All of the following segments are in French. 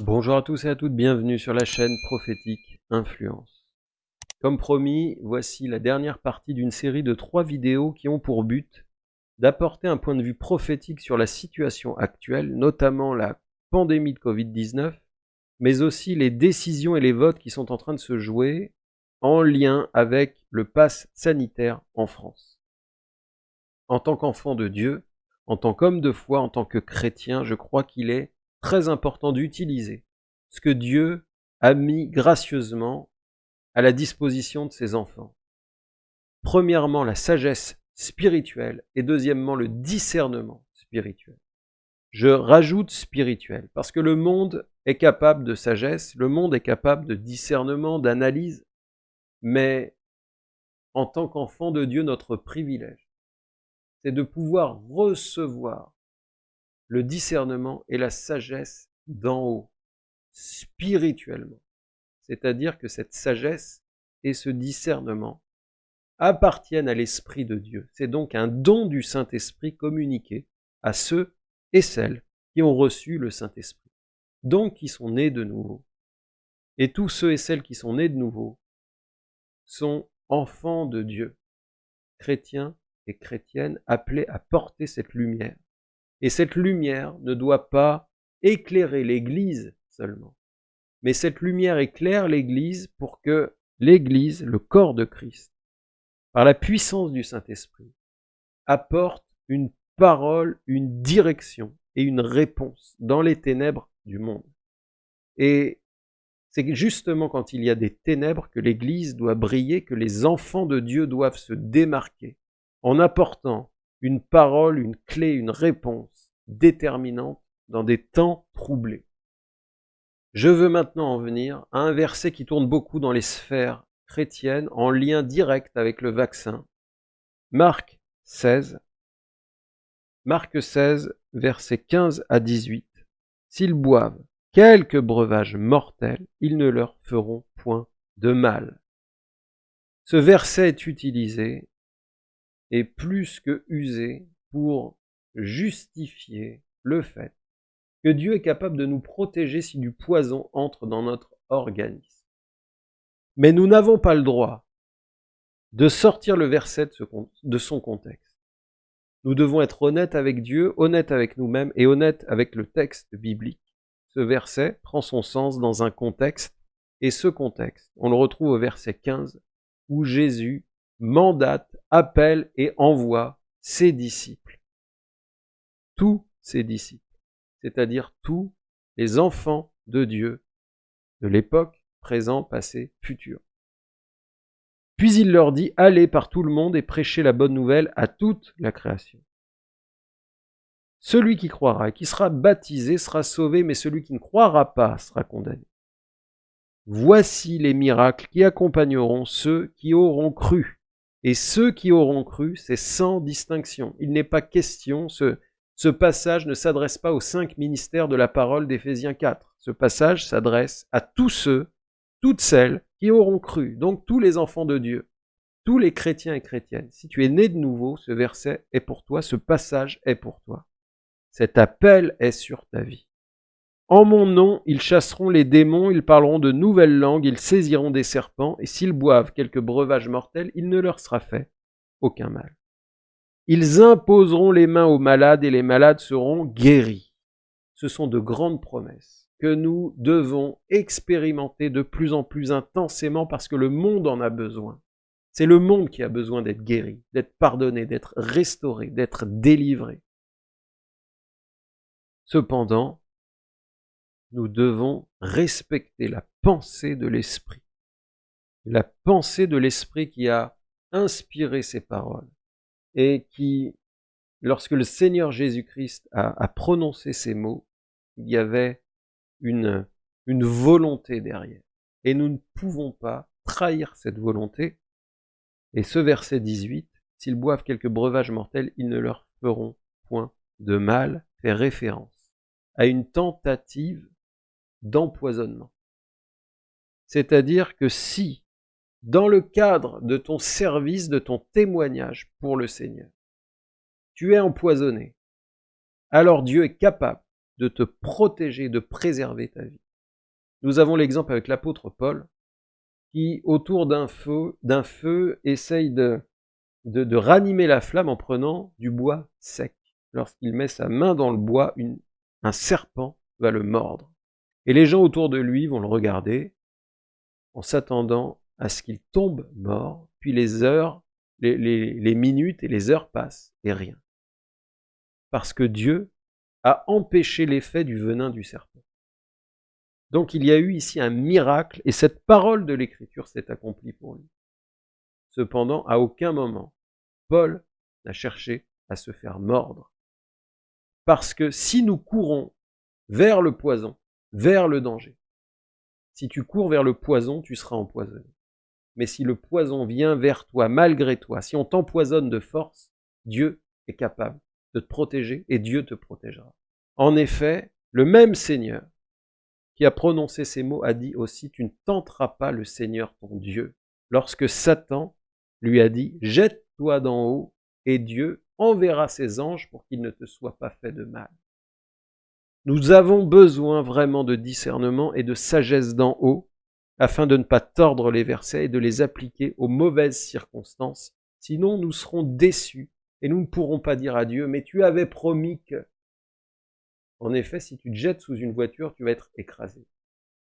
Bonjour à tous et à toutes, bienvenue sur la chaîne Prophétique Influence. Comme promis, voici la dernière partie d'une série de trois vidéos qui ont pour but d'apporter un point de vue prophétique sur la situation actuelle, notamment la pandémie de Covid-19, mais aussi les décisions et les votes qui sont en train de se jouer en lien avec le pass sanitaire en France. En tant qu'enfant de Dieu, en tant qu'homme de foi, en tant que chrétien, je crois qu'il est très important d'utiliser ce que Dieu a mis gracieusement à la disposition de ses enfants. Premièrement, la sagesse spirituelle et deuxièmement, le discernement spirituel. Je rajoute spirituel parce que le monde est capable de sagesse, le monde est capable de discernement, d'analyse, mais en tant qu'enfant de Dieu, notre privilège, c'est de pouvoir recevoir le discernement et la sagesse d'en haut, spirituellement. C'est-à-dire que cette sagesse et ce discernement appartiennent à l'Esprit de Dieu. C'est donc un don du Saint-Esprit communiqué à ceux et celles qui ont reçu le Saint-Esprit, donc qui sont nés de nouveau. Et tous ceux et celles qui sont nés de nouveau sont enfants de Dieu, chrétiens et chrétiennes appelés à porter cette lumière et cette lumière ne doit pas éclairer l'Église seulement, mais cette lumière éclaire l'Église pour que l'Église, le corps de Christ, par la puissance du Saint-Esprit, apporte une parole, une direction et une réponse dans les ténèbres du monde. Et c'est justement quand il y a des ténèbres que l'Église doit briller, que les enfants de Dieu doivent se démarquer en apportant une parole, une clé, une réponse déterminante dans des temps troublés. Je veux maintenant en venir à un verset qui tourne beaucoup dans les sphères chrétiennes en lien direct avec le vaccin. Marc 16. Marc 16, versets 15 à 18. S'ils boivent quelques breuvages mortels, ils ne leur feront point de mal. Ce verset est utilisé est plus que usé pour justifier le fait que Dieu est capable de nous protéger si du poison entre dans notre organisme. Mais nous n'avons pas le droit de sortir le verset de son contexte. Nous devons être honnêtes avec Dieu, honnêtes avec nous-mêmes et honnêtes avec le texte biblique. Ce verset prend son sens dans un contexte, et ce contexte, on le retrouve au verset 15, où Jésus mandate, appelle et envoie ses disciples. Tous ses disciples, c'est-à-dire tous les enfants de Dieu de l'époque, présent, passé, futur. Puis il leur dit, allez par tout le monde et prêchez la bonne nouvelle à toute la création. Celui qui croira et qui sera baptisé sera sauvé, mais celui qui ne croira pas sera condamné. Voici les miracles qui accompagneront ceux qui auront cru. Et ceux qui auront cru, c'est sans distinction. Il n'est pas question, ce, passage ne s'adresse pas aux cinq ministères de la parole d'Éphésiens 4. Ce passage s'adresse à tous ceux, toutes celles qui auront cru, donc tous les enfants de Dieu, tous les chrétiens et chrétiennes. Si tu es né de nouveau, ce verset est pour toi, ce passage est pour toi. Cet appel est sur ta vie. En mon nom, ils chasseront les démons, ils parleront de nouvelles langues, ils saisiront des serpents, et s'ils boivent quelques breuvages mortels, il ne leur sera fait aucun mal. Ils imposeront les mains aux malades, et les malades seront guéris. Ce sont de grandes promesses que nous devons expérimenter de plus en plus intensément parce que le monde en a besoin. C'est le monde qui a besoin d'être guéri, d'être pardonné, d'être restauré, d'être délivré. Cependant, nous devons respecter la pensée de l'Esprit. La pensée de l'Esprit qui a inspiré ces paroles et qui, lorsque le Seigneur Jésus-Christ a, prononcé ces mots, il y avait une, une volonté derrière. Et nous ne pouvons pas trahir cette volonté. Et ce verset 18, s'ils boivent quelques breuvages mortels, ils ne leur feront point de mal, fait référence à une tentative d'empoisonnement. C'est-à-dire que si, dans le cadre de ton service, de ton témoignage pour le Seigneur, tu es empoisonné, alors Dieu est capable de te protéger, de préserver ta vie. Nous avons l'exemple avec l'apôtre Paul, qui, autour d'un feu, d'un feu, essaye de, de, ranimer la flamme en prenant du bois sec. Lorsqu'il met sa main dans le bois, un serpent va le mordre. Et les gens autour de lui vont le regarder en s'attendant à ce qu'il tombe mort, puis les heures, les, minutes et les heures passent et rien. Parce que Dieu a empêché l'effet du venin du serpent. Donc il y a eu ici un miracle et cette parole de l'Écriture s'est accomplie pour lui. Cependant, à aucun moment, Paul n'a cherché à se faire mordre. Parce que si nous courons vers le poison, vers le danger, si tu cours vers le poison, tu seras empoisonné. Mais si le poison vient vers toi malgré toi, si on t'empoisonne de force, Dieu est capable de te protéger et Dieu te protégera. En effet, le même Seigneur qui a prononcé ces mots a dit aussi, tu ne tenteras pas le Seigneur ton Dieu. Lorsque Satan lui a dit, jette-toi d'en haut et Dieu enverra ses anges pour qu'il ne te soit pas fait de mal. Nous avons besoin vraiment de discernement et de sagesse d'en haut afin de ne pas tordre les versets et de les appliquer aux mauvaises circonstances. Sinon, nous serons déçus et nous ne pourrons pas dire à Dieu, mais tu avais promis que. En effet, si tu te jettes sous une voiture, tu vas être écrasé.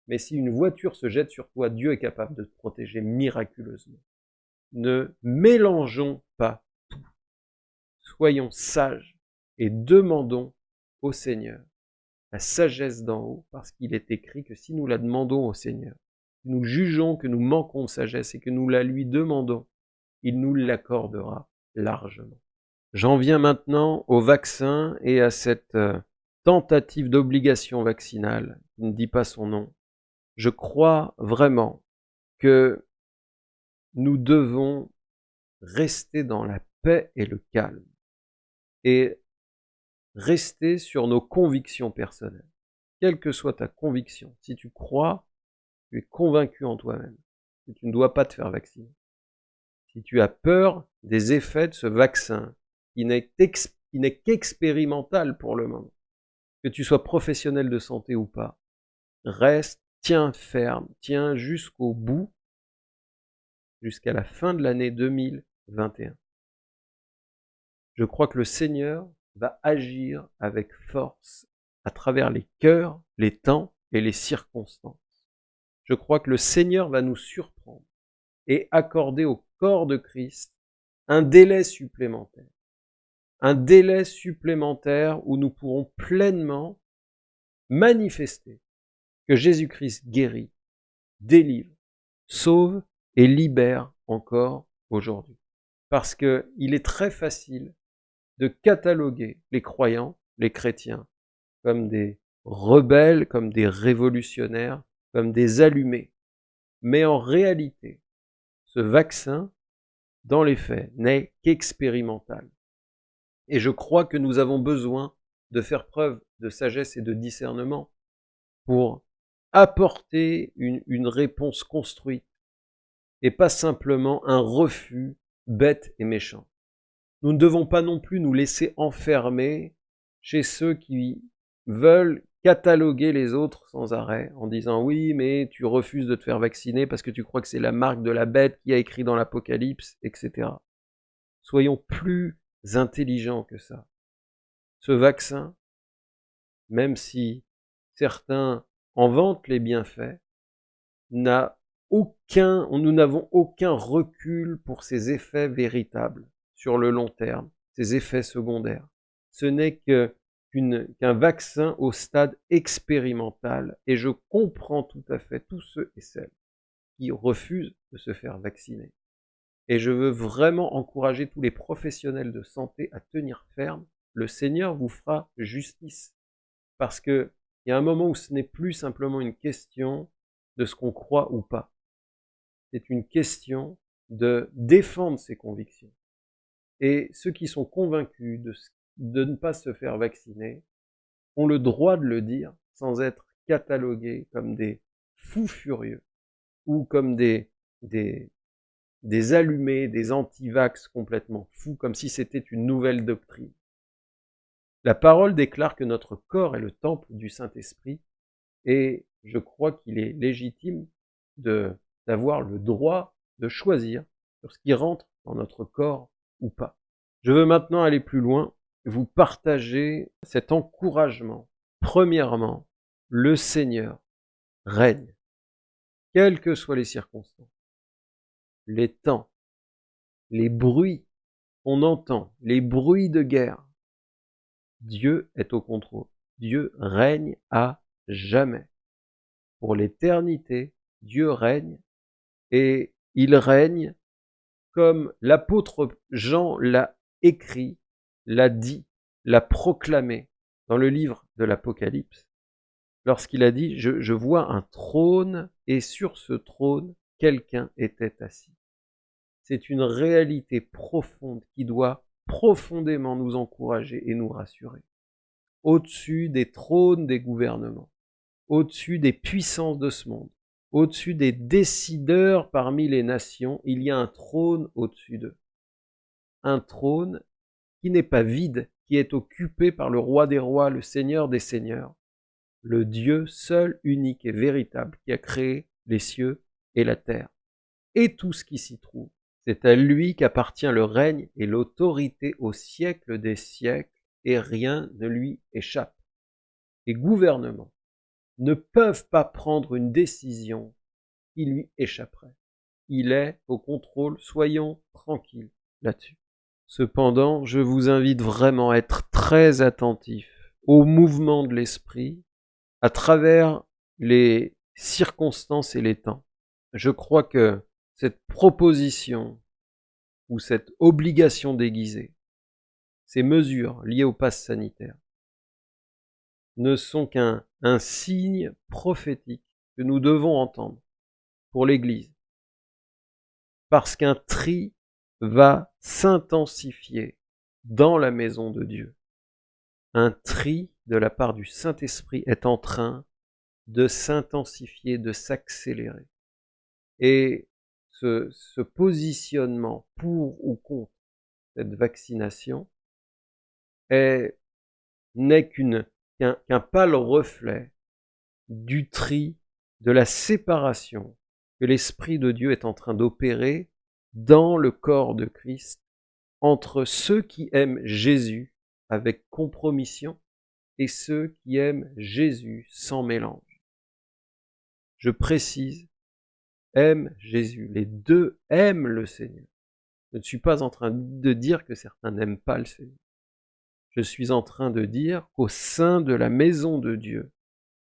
Mais si une voiture se jette sur toi, Dieu est capable de te protéger miraculeusement. Ne mélangeons pas tout. Soyons sages et demandons au Seigneur la sagesse d'en haut, parce qu'il est écrit que si nous la demandons au Seigneur, nous jugeons que nous manquons de sagesse et que nous la lui demandons, il nous l'accordera largement. J'en viens maintenant au vaccin et à cette euh, tentative d'obligation vaccinale, qui ne dit pas son nom, je crois vraiment que nous devons rester dans la paix et le calme et rester sur nos convictions personnelles. Quelle que soit ta conviction, si tu crois, tu es convaincu en toi-même que tu ne dois pas te faire vacciner. Si tu as peur des effets de ce vaccin qui n'est qu'expérimental pour le moment, que tu sois professionnel de santé ou pas, reste, tiens ferme, tiens jusqu'au bout, jusqu'à la fin de l'année 2021. Je crois que le Seigneur va agir avec force à travers les cœurs, les temps et les circonstances. Je crois que le Seigneur va nous surprendre et accorder au corps de Christ un délai supplémentaire un délai supplémentaire où nous pourrons pleinement manifester que Jésus-Christ guérit, délivre, sauve et libère encore aujourd'hui. Parce qu'il est très facile de cataloguer les croyants, les chrétiens, comme des rebelles, comme des révolutionnaires, comme des allumés. Mais en réalité, ce vaccin, dans les faits, n'est qu'expérimental. Et je crois que nous avons besoin de faire preuve de sagesse et de discernement pour apporter une, réponse construite et pas simplement un refus bête et méchant. Nous ne devons pas non plus nous laisser enfermer chez ceux qui veulent cataloguer les autres sans arrêt en disant oui mais tu refuses de te faire vacciner parce que tu crois que c'est la marque de la bête qui a écrit dans l'Apocalypse, etc. Soyons plus intelligent que ça. Ce vaccin, même si certains en vantent les bienfaits, n'a aucun, nous n'avons aucun recul pour ses effets véritables sur le long terme, ses effets secondaires. Ce n'est qu'un vaccin au stade expérimental et je comprends tout à fait tous ceux et celles qui refusent de se faire vacciner. Et je veux vraiment encourager tous les professionnels de santé à tenir ferme. Le Seigneur vous fera justice. Parce qu'il y a un moment où ce n'est plus simplement une question de ce qu'on croit ou pas. C'est une question de défendre ses convictions. Et ceux qui sont convaincus de, ne pas se faire vacciner ont le droit de le dire sans être catalogués comme des fous furieux ou comme des, des, des allumés, des antivax complètement fous, comme si c'était une nouvelle doctrine. La parole déclare que notre corps est le temple du Saint-Esprit, et je crois qu'il est légitime d'avoir le droit de choisir sur ce qui rentre dans notre corps ou pas. Je veux maintenant aller plus loin, vous partager cet encouragement. Premièrement, le Seigneur règne, quelles que soient les circonstances, les temps, les bruits qu'on entend, les bruits de guerre. Dieu est au contrôle. Dieu règne à jamais. Pour l'éternité, Dieu règne et il règne comme l'apôtre Jean l'a écrit, l'a dit, l'a proclamé dans le livre de l'Apocalypse, lorsqu'il a dit, je, je, vois un trône et sur ce trône, quelqu'un était assis. C'est une réalité profonde qui doit profondément nous encourager et nous rassurer. Au-dessus des trônes des gouvernements, au-dessus des puissances de ce monde, au-dessus des décideurs parmi les nations, il y a un trône au-dessus d'eux. Un trône qui n'est pas vide, qui est occupé par le roi des rois, le seigneur des seigneurs, le Dieu seul, unique et véritable qui a créé les cieux et la terre, et tout ce qui s'y trouve. C'est à lui qu'appartient le règne et l'autorité au siècle des siècles, et rien ne lui échappe. Les gouvernements ne peuvent pas prendre une décision qui lui échapperait. Il est au contrôle, soyons tranquilles là-dessus. Cependant, je vous invite vraiment à être très attentif au mouvement de l'esprit à travers les circonstances et les temps. Je crois que cette proposition ou cette obligation déguisée, ces mesures liées au pass sanitaire, ne sont qu'un un signe prophétique que nous devons entendre pour l'Église. Parce qu'un tri va s'intensifier dans la maison de Dieu. Un tri de la part du Saint-Esprit est en train de s'intensifier, de s'accélérer. Et ce, positionnement pour ou contre cette vaccination n'est qu'un pâle reflet du tri, de la séparation que l'Esprit de Dieu est en train d'opérer dans le corps de Christ entre ceux qui aiment Jésus avec compromission et ceux qui aiment Jésus sans mélange. Je précise aiment Jésus. Les deux aiment le Seigneur. Je ne suis pas en train de dire que certains n'aiment pas le Seigneur. Je suis en train de dire qu'au sein de la maison de Dieu,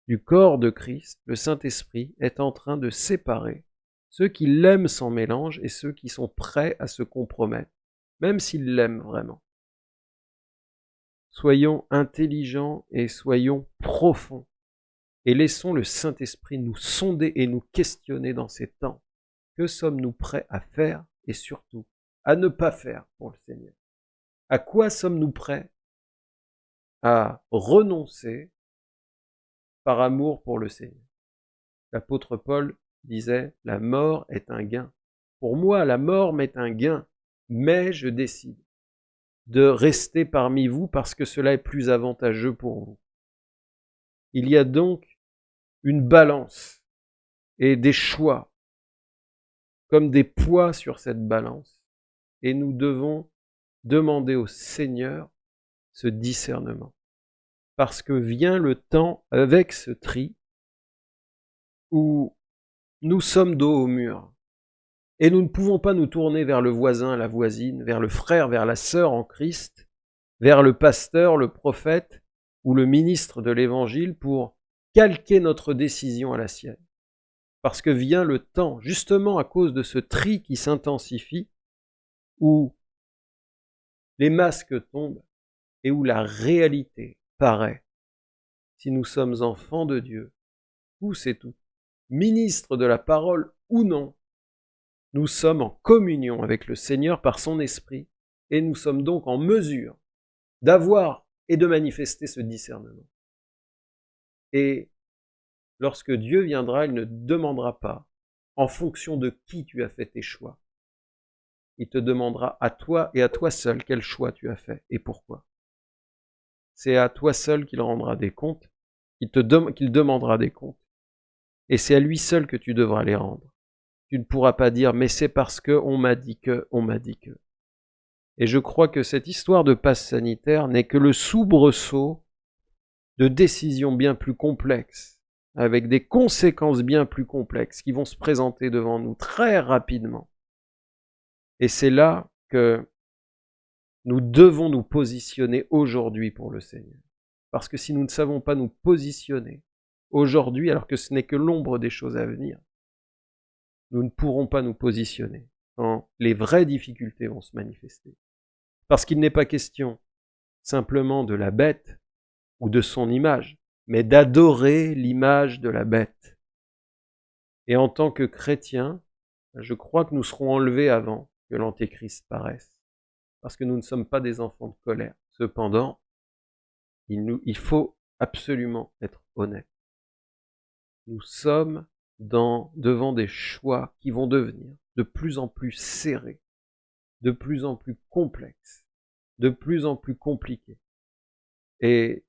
du corps de Christ, le Saint-Esprit est en train de séparer ceux qui l'aiment sans mélange et ceux qui sont prêts à se compromettre, même s'ils l'aiment vraiment. Soyons intelligents et soyons profonds et laissons le Saint-Esprit nous sonder et nous questionner dans ces temps. Que sommes-nous prêts à faire et surtout à ne pas faire pour le Seigneur? À quoi sommes-nous prêts à renoncer par amour pour le Seigneur L'apôtre Paul disait, la mort est un gain. Pour moi, la mort m'est un gain, mais je décide de rester parmi vous parce que cela est plus avantageux pour vous. Il y a donc une balance et des choix comme des poids sur cette balance. Et nous devons demander au Seigneur ce discernement. Parce que vient le temps avec ce tri où nous sommes dos au mur. Et nous ne pouvons pas nous tourner vers le voisin, la voisine, vers le frère, vers la sœur en Christ, vers le pasteur, le prophète ou le ministre de l'Évangile pour calquer notre décision à la sienne. Parce que vient le temps, justement à cause de ce tri qui s'intensifie, où les masques tombent et où la réalité paraît. Si nous sommes enfants de Dieu, où c'est tout, ministres de la parole ou non, nous sommes en communion avec le Seigneur par son esprit et nous sommes donc en mesure d'avoir et de manifester ce discernement. Et lorsque Dieu viendra, il ne demandera pas en fonction de qui tu as fait tes choix. Il te demandera à toi et à toi seul quel choix tu as fait et pourquoi. C'est à toi seul qu'il rendra des comptes, qu'il te demandera des comptes. Et c'est à lui seul que tu devras les rendre. Tu ne pourras pas dire, mais c'est parce que on m'a dit que, on m'a dit que. Et je crois que cette histoire de passe sanitaire n'est que le soubresaut de décisions bien plus complexes, avec des conséquences bien plus complexes qui vont se présenter devant nous très rapidement. Et c'est là que nous devons nous positionner aujourd'hui pour le Seigneur. Parce que si nous ne savons pas nous positionner aujourd'hui, alors que ce n'est que l'ombre des choses à venir, nous ne pourrons pas nous positionner quand les vraies difficultés vont se manifester. Parce qu'il n'est pas question simplement de la bête ou de son image, mais d'adorer l'image de la bête. Et en tant que chrétiens, je crois que nous serons enlevés avant que l'Antéchrist paraisse, parce que nous ne sommes pas des enfants de colère. Cependant, il, faut absolument être honnête. Nous sommes devant des choix qui vont devenir de plus en plus serrés, de plus en plus complexes, de plus en plus compliqués. Et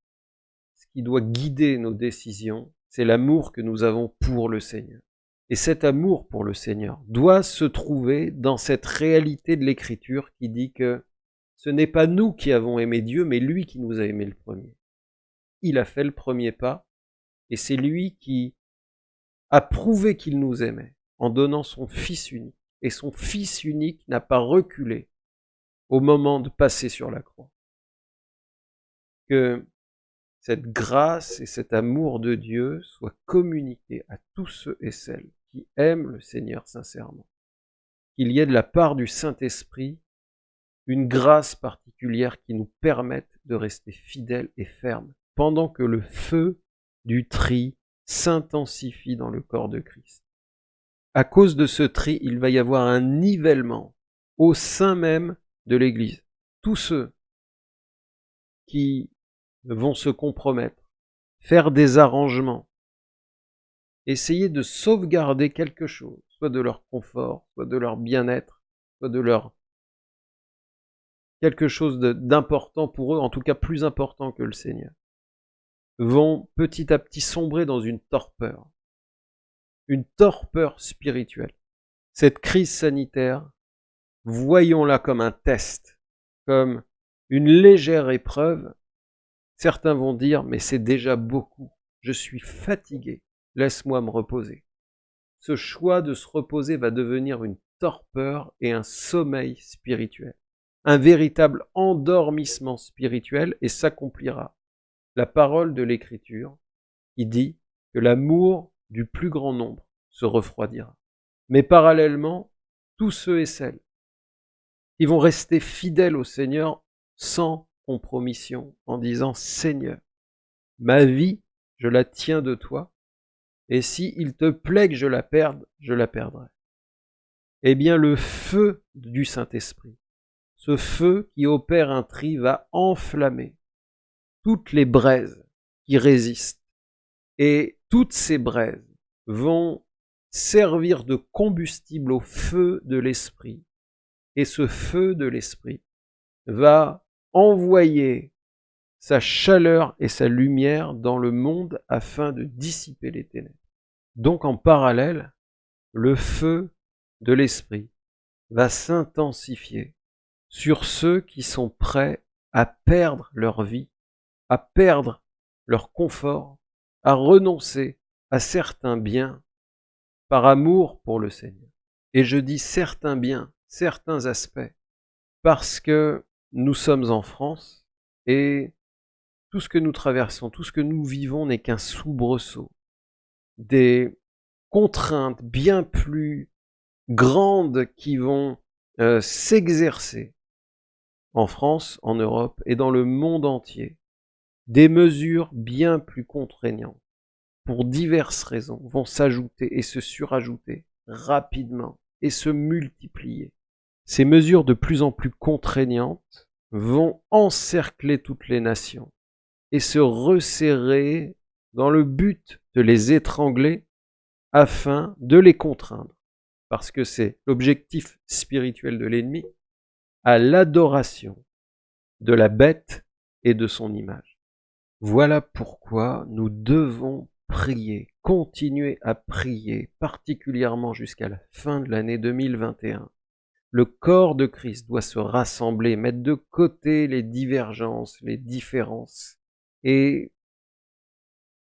ce qui doit guider nos décisions, c'est l'amour que nous avons pour le Seigneur. Et cet amour pour le Seigneur doit se trouver dans cette réalité de l'Écriture qui dit que ce n'est pas nous qui avons aimé Dieu, mais lui qui nous a aimé le premier. Il a fait le premier pas, et c'est lui qui a prouvé qu'il nous aimait en donnant son Fils unique. Et son Fils unique n'a pas reculé au moment de passer sur la croix. Que cette grâce et cet amour de Dieu soient communiqués à tous ceux et celles qui aiment le Seigneur sincèrement. Qu'il y ait de la part du Saint-Esprit une grâce particulière qui nous permette de rester fidèles et fermes pendant que le feu du tri s'intensifie dans le corps de Christ. À cause de ce tri, il va y avoir un nivellement au sein même de l'Église. Tous ceux qui vont se compromettre, faire des arrangements, essayer de sauvegarder quelque chose, soit de leur confort, soit de leur bien-être, soit de leur quelque chose d'important pour eux, en tout cas plus important que le Seigneur, vont petit à petit sombrer dans une torpeur, une torpeur spirituelle. Cette crise sanitaire, voyons-la comme un test, comme une légère épreuve Certains vont dire, mais c'est déjà beaucoup, je suis fatigué, laisse-moi me reposer. Ce choix de se reposer va devenir une torpeur et un sommeil spirituel, un véritable endormissement spirituel et s'accomplira. La parole de l'Écriture qui dit que l'amour du plus grand nombre se refroidira. Mais parallèlement, tous ceux et celles qui vont rester fidèles au Seigneur sans en disant Seigneur, ma vie, je la tiens de toi, et si il te plaît que je la perde, je la perdrai. Eh bien, le feu du Saint-Esprit, ce feu qui opère un tri, va enflammer toutes les braises qui résistent. Et toutes ces braises vont servir de combustible au feu de l'Esprit. Et ce feu de l'Esprit va envoyer sa chaleur et sa lumière dans le monde afin de dissiper les ténèbres. Donc en parallèle, le feu de l'esprit va s'intensifier sur ceux qui sont prêts à perdre leur vie, à perdre leur confort, à renoncer à certains biens par amour pour le Seigneur. Et je dis certains biens, certains aspects, parce que nous sommes en France et tout ce que nous traversons, tout ce que nous vivons n'est qu'un soubresaut. Des contraintes bien plus grandes qui vont euh, s'exercer en France, en Europe et dans le monde entier. Des mesures bien plus contraignantes pour diverses raisons vont s'ajouter et se surajouter rapidement et se multiplier. Ces mesures de plus en plus contraignantes vont encercler toutes les nations et se resserrer dans le but de les étrangler afin de les contraindre, parce que c'est l'objectif spirituel de l'ennemi, à l'adoration de la bête et de son image. Voilà pourquoi nous devons prier, continuez à prier, particulièrement jusqu'à la fin de l'année 2021. Le corps de Christ doit se rassembler, mettre de côté les divergences, les différences, et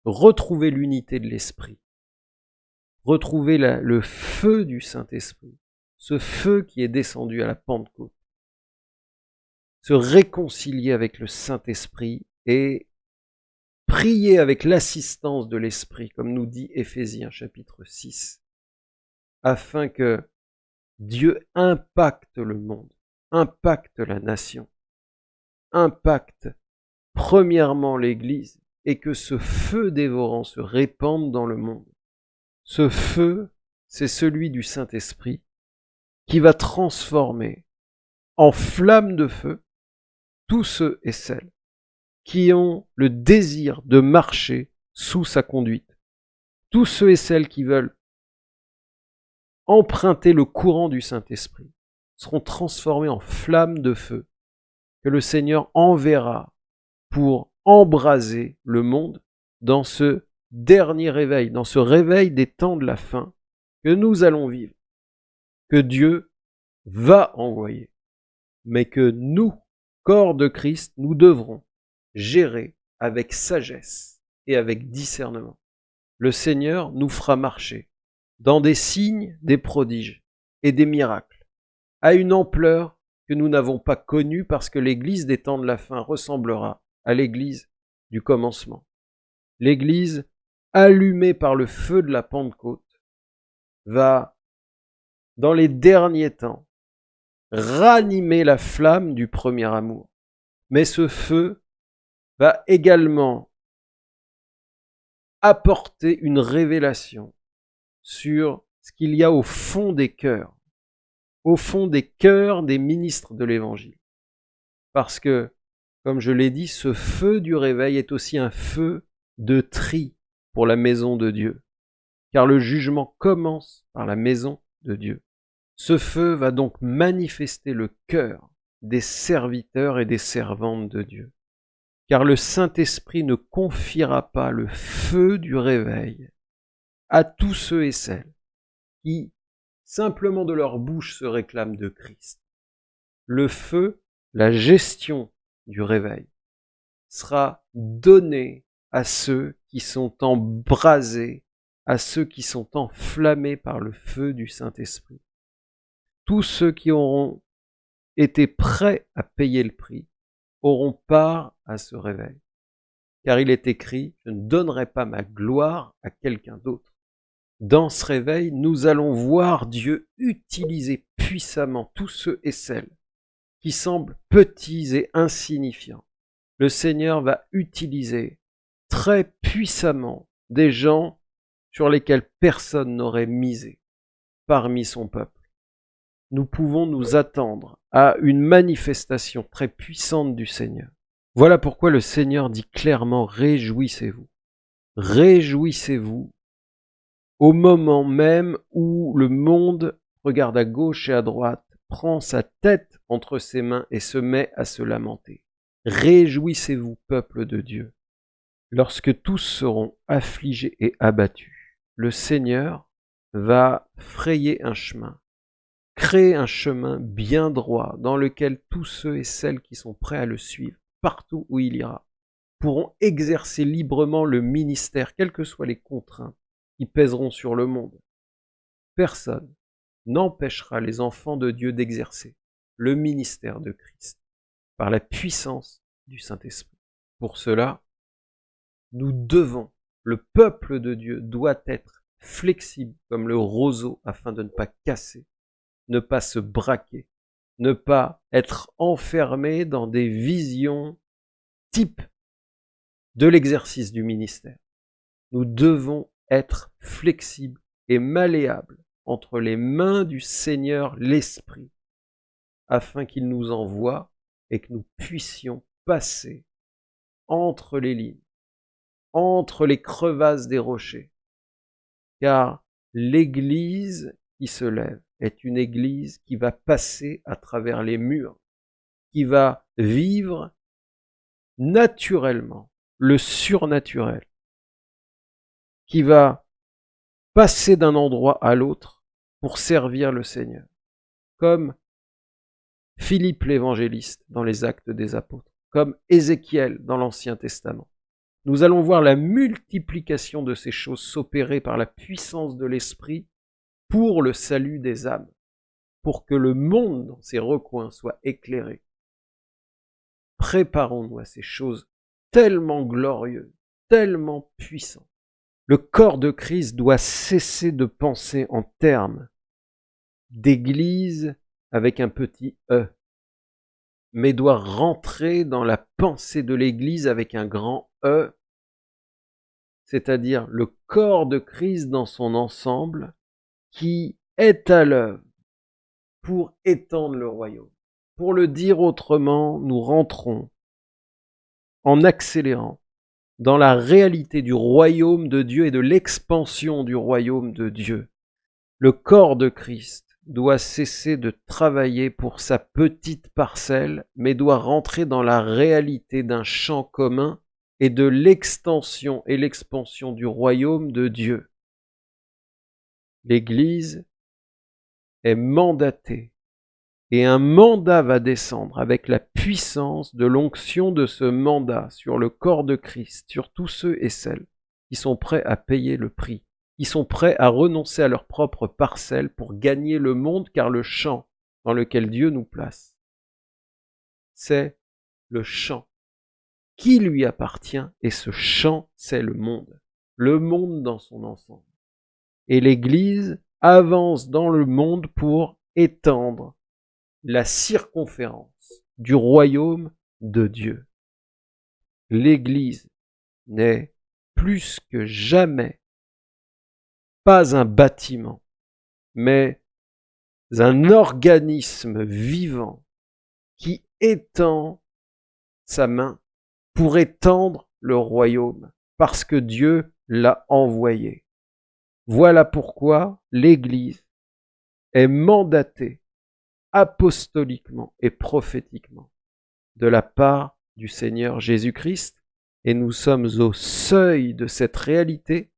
retrouver l'unité de l'Esprit, retrouver le feu du Saint-Esprit, ce feu qui est descendu à la Pentecôte, se réconcilier avec le Saint-Esprit et prier avec l'assistance de l'Esprit, comme nous dit Éphésiens chapitre 6, afin que Dieu impacte le monde, impacte la nation, impacte premièrement l'Église, et que ce feu dévorant se répande dans le monde. Ce feu, c'est celui du Saint-Esprit qui va transformer en flamme de feu tous ceux et celles qui ont le désir de marcher sous sa conduite. Tous ceux et celles qui veulent emprunter le courant du Saint-Esprit seront transformés en flammes de feu que le Seigneur enverra pour embraser le monde dans ce dernier réveil, dans ce réveil des temps de la fin que nous allons vivre, que Dieu va envoyer, mais que nous, corps de Christ, nous devrons gérer avec sagesse et avec discernement. Le Seigneur nous fera marcher dans des signes, des prodiges et des miracles, à une ampleur que nous n'avons pas connue parce que l'Église des temps de la fin ressemblera à l'Église du commencement. L'Église, allumée par le feu de la Pentecôte, va, dans les derniers temps, ranimer la flamme du premier amour. Mais ce feu va également apporter une révélation sur ce qu'il y a au fond des cœurs, au fond des cœurs des ministres de l'Évangile. Parce que, comme je l'ai dit, ce feu du réveil est aussi un feu de tri pour la maison de Dieu, car le jugement commence par la maison de Dieu. Ce feu va donc manifester le cœur des serviteurs et des servantes de Dieu, car le Saint-Esprit ne confiera pas le feu du réveil à tous ceux et celles qui, simplement de leur bouche, se réclament de Christ. Le feu, la gestion du réveil, sera donné à ceux qui sont embrasés, à ceux qui sont enflammés par le feu du Saint-Esprit. Tous ceux qui auront été prêts à payer le prix auront part à ce réveil. Car il est écrit, je ne donnerai pas ma gloire à quelqu'un d'autre. Dans ce réveil, nous allons voir Dieu utiliser puissamment tous ceux et celles qui semblent petits et insignifiants. Le Seigneur va utiliser très puissamment des gens sur lesquels personne n'aurait misé parmi son peuple. Nous pouvons nous attendre à une manifestation très puissante du Seigneur. Voilà pourquoi le Seigneur dit clairement Réjouissez-vous. Réjouissez-vous au moment même où le monde regarde à gauche et à droite, prend sa tête entre ses mains et se met à se lamenter. Réjouissez-vous, peuple de Dieu. Lorsque tous seront affligés et abattus, le Seigneur va frayer un chemin, créer un chemin bien droit dans lequel tous ceux et celles qui sont prêts à le suivre, partout où il ira, pourront exercer librement le ministère, quelles que soient les contraintes qui pèseront sur le monde. Personne n'empêchera les enfants de Dieu d'exercer le ministère de Christ par la puissance du Saint-Esprit. Pour cela, nous devons, le peuple de Dieu doit être flexible comme le roseau afin de ne pas casser, ne pas se braquer, ne pas être enfermé dans des visions types de l'exercice du ministère. Nous devons être flexible et malléable entre les mains du Seigneur l'Esprit, afin qu'il nous envoie et que nous puissions passer entre les lignes, entre les crevasses des rochers. Car l'Église qui se lève est une Église qui va passer à travers les murs, qui va vivre naturellement le surnaturel, qui va passer d'un endroit à l'autre pour servir le Seigneur, comme Philippe l'évangéliste dans les actes des apôtres, comme Ézéchiel dans l'Ancien Testament. Nous allons voir la multiplication de ces choses s'opérer par la puissance de l'Esprit pour le salut des âmes, pour que le monde dans ses recoins soit éclairé. Préparons-nous à ces choses tellement glorieuses, tellement puissantes. Le corps de Christ doit cesser de penser en termes d'église avec un petit E, mais doit rentrer dans la pensée de l'église avec un grand E, c'est-à-dire le corps de Christ dans son ensemble qui est à l'œuvre pour étendre le royaume. Pour le dire autrement, nous rentrons en accélérant dans la réalité du royaume de Dieu et de l'expansion du royaume de Dieu. Le corps de Christ doit cesser de travailler pour sa petite parcelle, mais doit rentrer dans la réalité d'un champ commun et de l'extension et l'expansion du royaume de Dieu. L'Église est mandatée et un mandat va descendre avec la puissance de l'onction de ce mandat sur le corps de Christ, sur tous ceux et celles qui sont prêts à payer le prix, qui sont prêts à renoncer à leur propre parcelle pour gagner le monde, car le champ dans lequel Dieu nous place, c'est le champ qui lui appartient, et ce champ, c'est le monde, le monde dans son ensemble. Et l'Église avance dans le monde pour étendre la circonférence du royaume de Dieu. L'Église n'est plus que jamais pas un bâtiment, mais un organisme vivant qui étend sa main pour étendre le royaume, parce que Dieu l'a envoyé. Voilà pourquoi l'Église est mandatée apostoliquement et prophétiquement de la part du Seigneur Jésus-Christ, et nous sommes au seuil de cette réalité,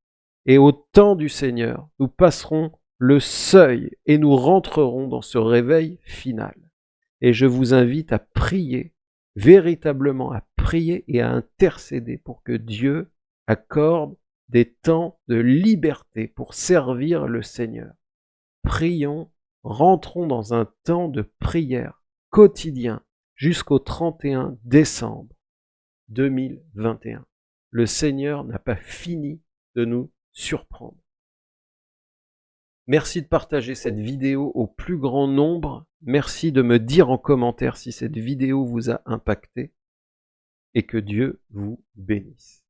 et au temps du Seigneur, nous passerons le seuil et nous rentrerons dans ce réveil final. Et je vous invite à prier, véritablement à prier et à intercéder pour que Dieu accorde des temps de liberté pour servir le Seigneur. Prions, rentrons dans un temps de prière quotidien jusqu'au 31 décembre 2021. Le Seigneur n'a pas fini de nous surprendre. Merci de partager cette vidéo au plus grand nombre. Merci de me dire en commentaire si cette vidéo vous a impacté et que Dieu vous bénisse.